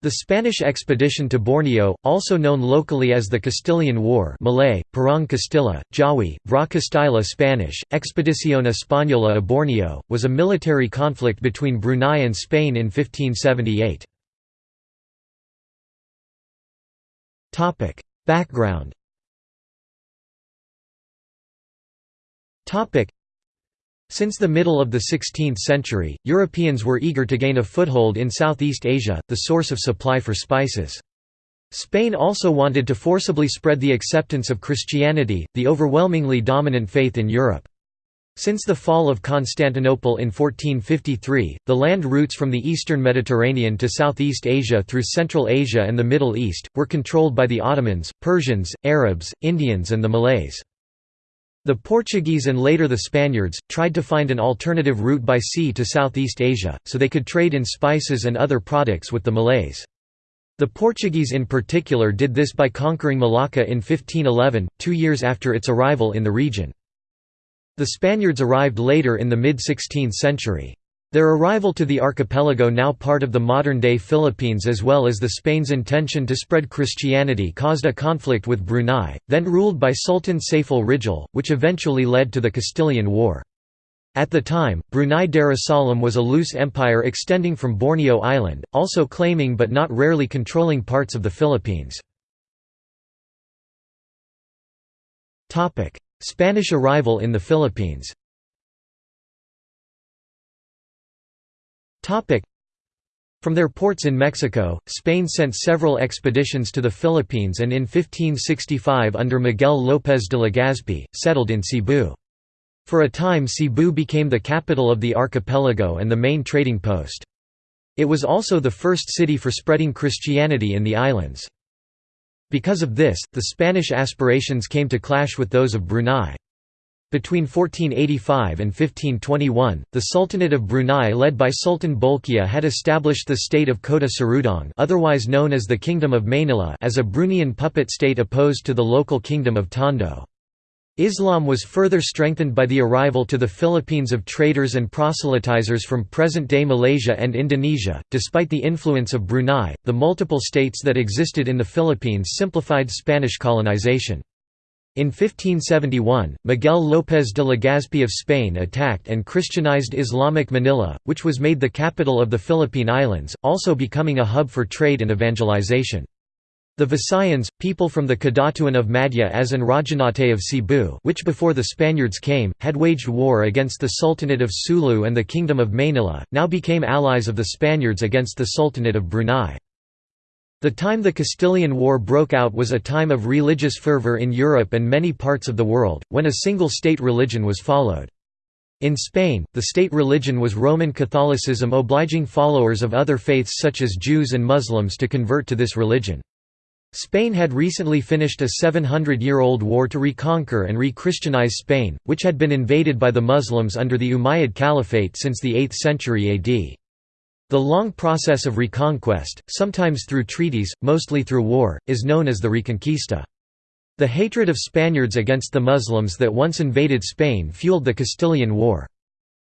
The Spanish expedition to Borneo, also known locally as the Castilian War Malay, Perang Castilla, Jawi, Vra Castilla Spanish, Expedición Española a Borneo, was a military conflict between Brunei and Spain in 1578. Background since the middle of the 16th century, Europeans were eager to gain a foothold in Southeast Asia, the source of supply for spices. Spain also wanted to forcibly spread the acceptance of Christianity, the overwhelmingly dominant faith in Europe. Since the fall of Constantinople in 1453, the land routes from the eastern Mediterranean to Southeast Asia through Central Asia and the Middle East, were controlled by the Ottomans, Persians, Arabs, Indians and the Malays. The Portuguese and later the Spaniards, tried to find an alternative route by sea to Southeast Asia, so they could trade in spices and other products with the Malays. The Portuguese in particular did this by conquering Malacca in 1511, two years after its arrival in the region. The Spaniards arrived later in the mid-16th century. Their arrival to the archipelago now part of the modern-day Philippines as well as the Spain's intention to spread Christianity caused a conflict with Brunei, then ruled by Sultan Saiful Rijal, which eventually led to the Castilian War. At the time, Brunei Darussalam was a loose empire extending from Borneo Island, also claiming but not rarely controlling parts of the Philippines. Spanish arrival in the Philippines From their ports in Mexico, Spain sent several expeditions to the Philippines and in 1565 under Miguel López de Legazpi, settled in Cebu. For a time Cebu became the capital of the archipelago and the main trading post. It was also the first city for spreading Christianity in the islands. Because of this, the Spanish aspirations came to clash with those of Brunei. Between 1485 and 1521, the Sultanate of Brunei led by Sultan Bolkiah had established the state of Kota Seludong otherwise known as the Kingdom of Maynila as a Bruneian puppet state opposed to the local kingdom of Tondo. Islam was further strengthened by the arrival to the Philippines of traders and proselytizers from present-day Malaysia and Indonesia. Despite the influence of Brunei, the multiple states that existed in the Philippines simplified Spanish colonization. In 1571, Miguel López de Legazpi of Spain attacked and Christianized Islamic Manila, which was made the capital of the Philippine Islands, also becoming a hub for trade and evangelization. The Visayans, people from the Kadatuan of Madja-as and Rajanate of Cebu which before the Spaniards came, had waged war against the Sultanate of Sulu and the Kingdom of Manila, now became allies of the Spaniards against the Sultanate of Brunei. The time the Castilian War broke out was a time of religious fervor in Europe and many parts of the world, when a single state religion was followed. In Spain, the state religion was Roman Catholicism obliging followers of other faiths such as Jews and Muslims to convert to this religion. Spain had recently finished a 700-year-old war to reconquer and re-Christianize Spain, which had been invaded by the Muslims under the Umayyad Caliphate since the 8th century AD. The long process of reconquest, sometimes through treaties, mostly through war, is known as the Reconquista. The hatred of Spaniards against the Muslims that once invaded Spain fueled the Castilian War.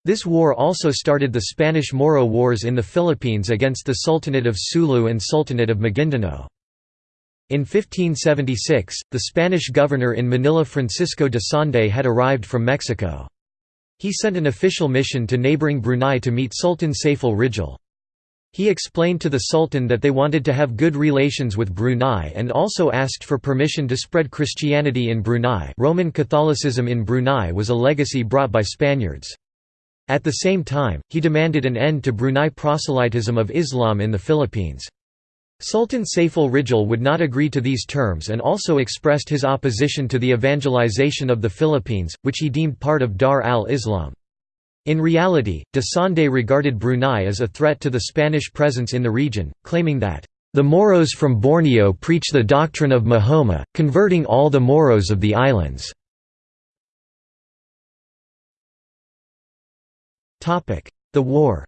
This war also started the Spanish-Moro Wars in the Philippines against the Sultanate of Sulu and Sultanate of Maguindanao. In 1576, the Spanish governor in Manila Francisco de Sande had arrived from Mexico. He sent an official mission to neighboring Brunei to meet Sultan Saiful Rijal. He explained to the Sultan that they wanted to have good relations with Brunei and also asked for permission to spread Christianity in Brunei Roman Catholicism in Brunei was a legacy brought by Spaniards. At the same time, he demanded an end to Brunei proselytism of Islam in the Philippines. Sultan Saiful Rijal would not agree to these terms and also expressed his opposition to the evangelization of the Philippines, which he deemed part of Dar al-Islam. In reality, de Sande regarded Brunei as a threat to the Spanish presence in the region, claiming that, "...the Moros from Borneo preach the doctrine of Mahoma, converting all the Moros of the islands." The war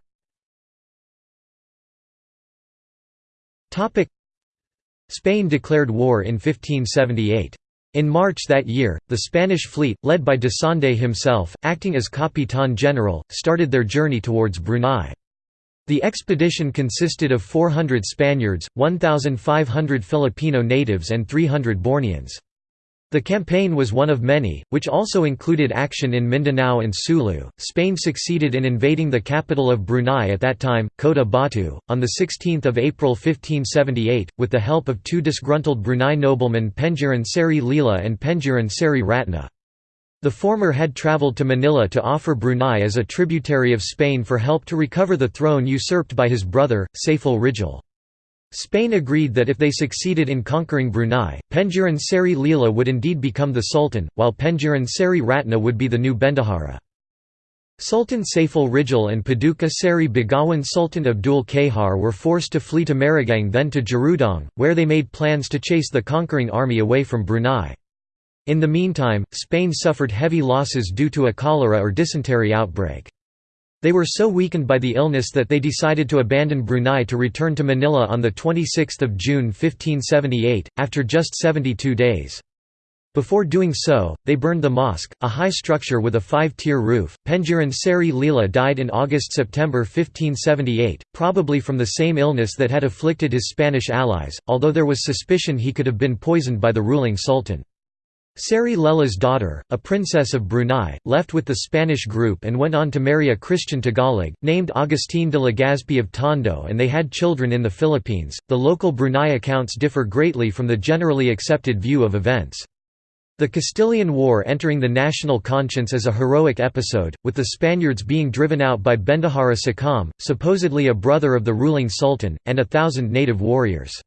Spain declared war in 1578. In March that year, the Spanish fleet, led by de Sande himself, acting as Capitán General, started their journey towards Brunei. The expedition consisted of 400 Spaniards, 1,500 Filipino natives and 300 Borneans. The campaign was one of many, which also included action in Mindanao and Sulu. Spain succeeded in invading the capital of Brunei at that time, Kota Batu, on 16 April 1578, with the help of two disgruntled Brunei noblemen Pengiran Seri Lila and Pengiran Seri Ratna. The former had travelled to Manila to offer Brunei as a tributary of Spain for help to recover the throne usurped by his brother, Saiful Rijal. Spain agreed that if they succeeded in conquering Brunei, Pengiran Seri Lila would indeed become the sultan, while Pengiran Seri Ratna would be the new Bendahara. Sultan Saiful Rijal and Paduka Seri Begawan Sultan Abdul Kahar were forced to flee to Meragang then to Jerudong, where they made plans to chase the conquering army away from Brunei. In the meantime, Spain suffered heavy losses due to a cholera or dysentery outbreak. They were so weakened by the illness that they decided to abandon Brunei to return to Manila on 26 June 1578, after just 72 days. Before doing so, they burned the mosque, a high structure with a five-tier roof. Pengiran Seri Lila died in August–September 1578, probably from the same illness that had afflicted his Spanish allies, although there was suspicion he could have been poisoned by the ruling sultan. Seri Lela's daughter, a princess of Brunei, left with the Spanish group and went on to marry a Christian Tagalog, named Agustin de Legazpi of Tondo, and they had children in the Philippines. The local Brunei accounts differ greatly from the generally accepted view of events. The Castilian War entering the national conscience as a heroic episode, with the Spaniards being driven out by Bendahara Sakam, supposedly a brother of the ruling sultan, and a thousand native warriors.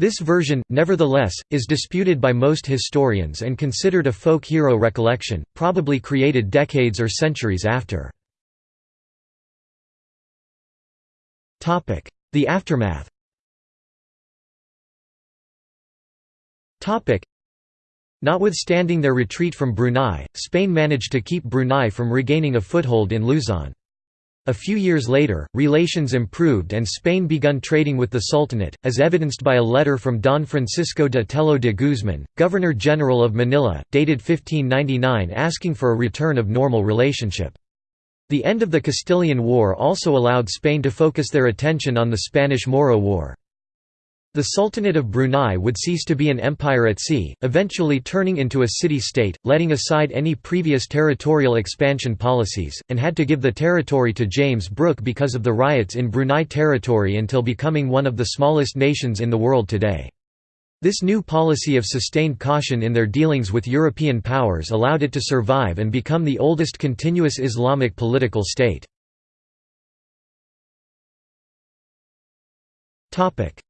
This version, nevertheless, is disputed by most historians and considered a folk hero recollection, probably created decades or centuries after. The aftermath Notwithstanding their retreat from Brunei, Spain managed to keep Brunei from regaining a foothold in Luzon. A few years later, relations improved and Spain begun trading with the Sultanate, as evidenced by a letter from Don Francisco de Tello de Guzman, Governor-General of Manila, dated 1599 asking for a return of normal relationship. The end of the Castilian War also allowed Spain to focus their attention on the Spanish–Moro War. The Sultanate of Brunei would cease to be an empire at sea, eventually turning into a city-state, letting aside any previous territorial expansion policies, and had to give the territory to James Brooke because of the riots in Brunei territory until becoming one of the smallest nations in the world today. This new policy of sustained caution in their dealings with European powers allowed it to survive and become the oldest continuous Islamic political state.